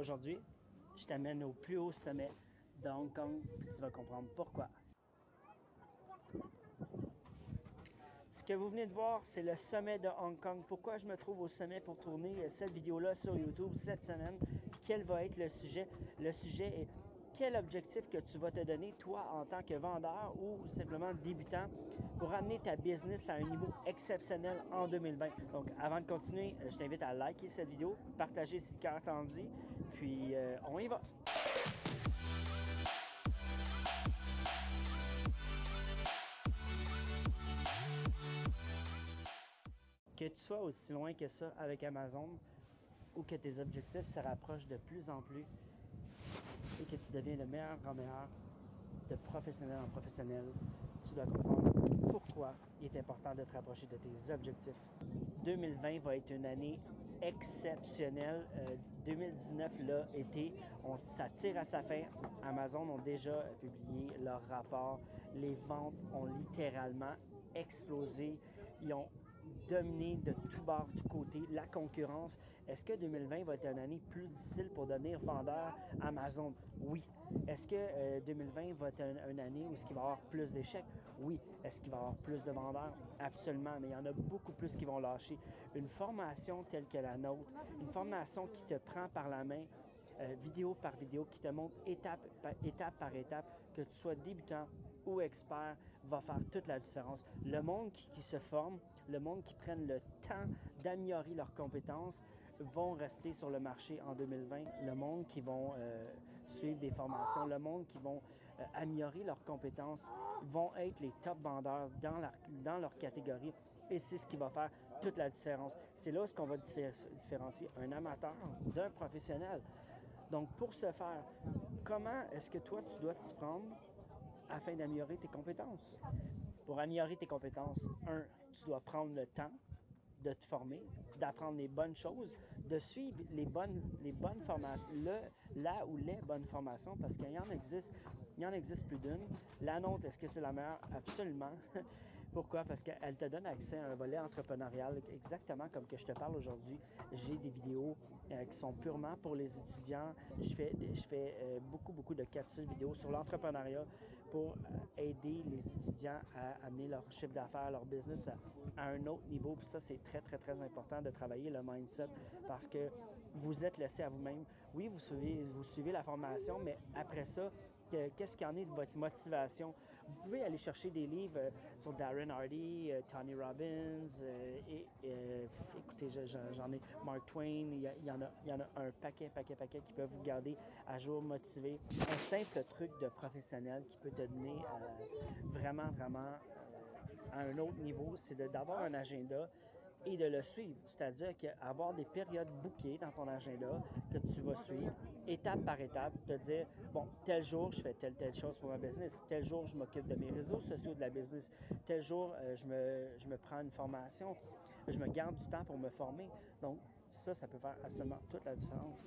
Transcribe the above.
Aujourd'hui, je t'amène au plus haut sommet de Hong Kong, tu vas comprendre pourquoi. Ce que vous venez de voir, c'est le sommet de Hong Kong. Pourquoi je me trouve au sommet pour tourner cette vidéo-là sur YouTube cette semaine? Quel va être le sujet? Le sujet est quel objectif que tu vas te donner, toi, en tant que vendeur ou simplement débutant, pour amener ta business à un niveau exceptionnel en 2020. Donc, avant de continuer, je t'invite à liker cette vidéo, partager si le cœur t'en dit, puis euh, on y va! Que tu sois aussi loin que ça avec Amazon ou que tes objectifs se rapprochent de plus en plus que tu deviens le meilleur en meilleur de professionnel en professionnel, tu dois comprendre pourquoi il est important de te rapprocher de tes objectifs. 2020 va être une année exceptionnelle. 2019 euh, l'a été. On, ça tire à sa fin. Amazon ont déjà publié leur rapport. Les ventes ont littéralement explosé. Ils ont dominer de tout bord, de tout côté, la concurrence. Est-ce que 2020 va être une année plus difficile pour devenir vendeur? Amazon? Oui. Est-ce que 2020 euh, va être une, année où il va y avoir plus d'échecs? Oui. Est-ce qu'il va y avoir plus de vendeurs? Absolument, mais il y en a beaucoup plus qui vont lâcher. Une formation telle que la nôtre, une formation qui te prend par la main, euh, vidéo par vidéo, qui te montre étape par étape, par étape que tu sois débutant ou expert, va faire toute la différence. Le monde qui, se forme, le monde qui prenne le temps d'améliorer leurs compétences, vont rester sur le marché en 2020. Le monde qui vont euh, suivre des formations, le monde qui vont euh, améliorer leurs compétences, vont être les top vendeurs dans leur, dans leur catégorie. Et c'est ce qui va faire toute la différence. C'est là où on va différencier un amateur d'un professionnel. Donc, pour ce faire, comment est-ce que toi, tu dois t'y prendre afin d'améliorer tes compétences? Pour améliorer tes compétences, un, tu dois prendre le temps de te former, d'apprendre les bonnes choses, de suivre les bonnes, les bonnes formations, le, là ou les bonnes formations, parce qu'il y en existe, il y en existe plus d'une. La nôtre, est-ce que c'est la meilleure? Absolument. Pourquoi? Parce qu'elle te donne accès à un volet entrepreneurial exactement comme que je te parle aujourd'hui. J'ai des vidéos euh, qui sont purement pour les étudiants. Je fais, je fais euh, beaucoup, beaucoup de capsules vidéo sur l'entrepreneuriat pour euh, aider les étudiants à amener leur chiffre d'affaires, leur business à, un autre niveau. Puis ça, c'est très, très, très important de travailler le mindset parce que vous êtes laissé à vous-même. Oui, vous suivez, vous suivez la formation, mais après ça, qu'est-ce qu'il y en est de votre motivation? Vous pouvez aller chercher des livres euh, sur Darren Hardy, euh, Tony Robbins, et j'en ai Mark Twain, il y, en a, y en a un paquet, paquet, paquet qui peuvent vous garder à jour motivé. Un simple truc de professionnel qui peut te donner vraiment, vraiment à un autre niveau, c'est d'avoir un agenda et de le suivre. C'est-à-dire qu'avoir des périodes bouquées dans ton agenda que tu vas suivre, étape par étape, te dire, bon, tel jour, je fais telle, telle chose pour ma business, tel jour, je m'occupe de mes réseaux sociaux de la business, tel jour, euh, je, me, je me prends une formation, je me garde du temps pour me former. Donc, ça, ça peut faire absolument toute la différence.